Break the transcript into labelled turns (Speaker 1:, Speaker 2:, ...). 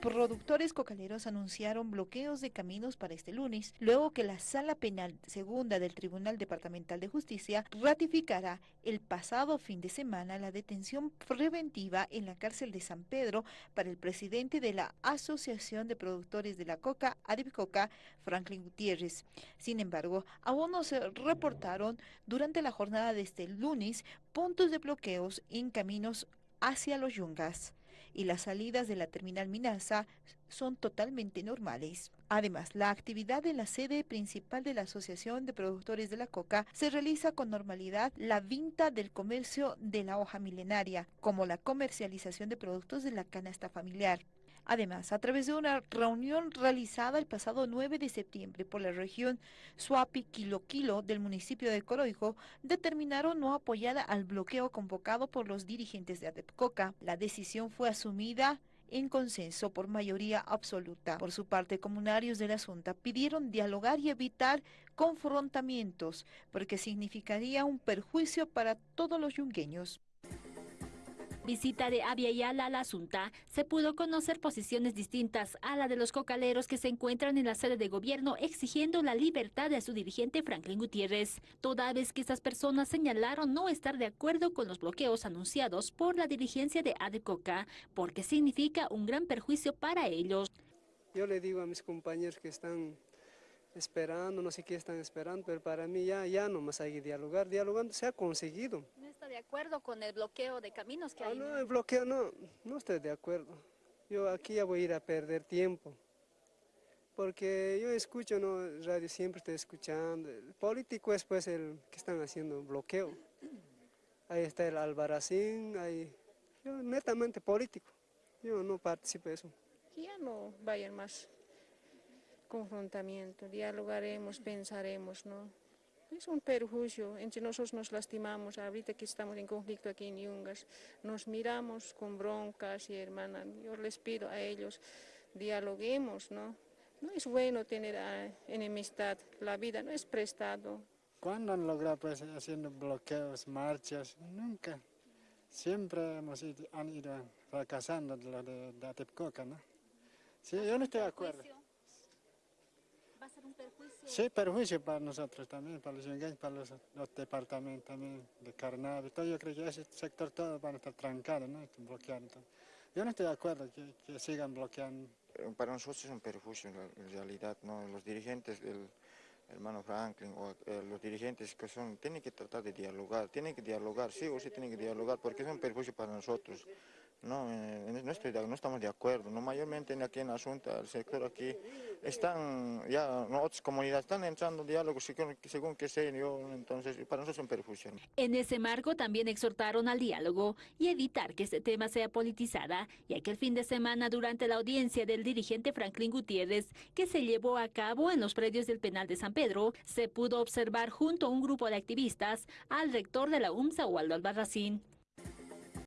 Speaker 1: productores cocaleros anunciaron bloqueos de caminos para este lunes, luego que la Sala Penal Segunda del Tribunal Departamental de Justicia ratificará el pasado fin de semana la detención preventiva en la cárcel de San Pedro para el presidente de la Asociación de Productores de la Coca, Adipcoca, Franklin Gutiérrez. Sin embargo, aún no se reportaron durante la jornada de este lunes puntos de bloqueos en caminos hacia los Yungas y las salidas de la terminal Minasa son totalmente normales. Además, la actividad en la sede principal de la Asociación de Productores de la Coca se realiza con normalidad la venta del comercio de la hoja milenaria, como la comercialización de productos de la canasta familiar. Además, a través de una reunión realizada el pasado 9 de septiembre por la región Suapi Quilo Quilo del municipio de Coroijo, determinaron no apoyar al bloqueo convocado por los dirigentes de Adepcoca. La decisión fue asumida en consenso por mayoría absoluta. Por su parte, comunarios de la Junta pidieron dialogar y evitar confrontamientos, porque significaría un perjuicio para todos los yungueños
Speaker 2: visita de Aviala a la Asunta, se pudo conocer posiciones distintas a la de los cocaleros que se encuentran en la sede de gobierno exigiendo la libertad de su dirigente Franklin Gutiérrez, toda vez que estas personas señalaron no estar de acuerdo con los bloqueos anunciados por la dirigencia de ADECOCA, porque significa un gran perjuicio para ellos.
Speaker 3: Yo le digo a mis compañeros que están esperando, no sé qué están esperando, pero para mí ya, ya no más hay que dialogar, dialogando se ha conseguido.
Speaker 2: ¿No está de acuerdo con el bloqueo de caminos que ah, hay?
Speaker 3: No, el bloqueo no, no estoy de acuerdo. Yo aquí ya voy a ir a perder tiempo, porque yo escucho, ¿no? radio siempre estoy escuchando, el político es pues el que están haciendo bloqueo. Ahí está el Albaracín, ahí, yo netamente político, yo no participo de eso.
Speaker 4: Ya no vayan más confrontamiento, dialogaremos, pensaremos, ¿no? Es un perjuicio, entre nosotros nos lastimamos, ahorita que estamos en conflicto aquí en Yungas, nos miramos con broncas y hermana, yo les pido a ellos, dialoguemos, ¿no? No es bueno tener ah, enemistad, la vida no es prestado.
Speaker 5: ¿Cuándo han logrado pues, haciendo bloqueos, marchas? Nunca. Siempre hemos ido, han ido fracasando lo de, de Atepcoca, ¿no? Sí, yo no estoy de acuerdo
Speaker 2: a ser un perjuicio.
Speaker 5: Sí, perjuicio para nosotros también, para los yungueños, para los, departamentos también de Carnaval. Todo, yo creo que ese sector todo van a estar trancados, ¿no? bloqueados. Yo no estoy de acuerdo que, que, sigan bloqueando.
Speaker 6: Para nosotros es un perjuicio en realidad, ¿no? Los dirigentes del hermano Franklin o eh, los dirigentes que son, tienen que tratar de dialogar, tienen que dialogar, sí o sí tienen que dialogar porque es un perjuicio para nosotros. No, eh, no, estoy, no estamos de acuerdo, no mayormente aquí en la Junta, el sector aquí, están ya otras comunidades están entrando diálogos según, según que sea, entonces para nosotros es un perfusión.
Speaker 2: En ese marco también exhortaron al diálogo y evitar que este tema sea politizada, ya que el fin de semana durante la audiencia del dirigente Franklin Gutiérrez, que se llevó a cabo en los predios del penal de San Pedro, se pudo observar junto a un grupo de activistas al rector de la UMSA, Waldo Albarracín.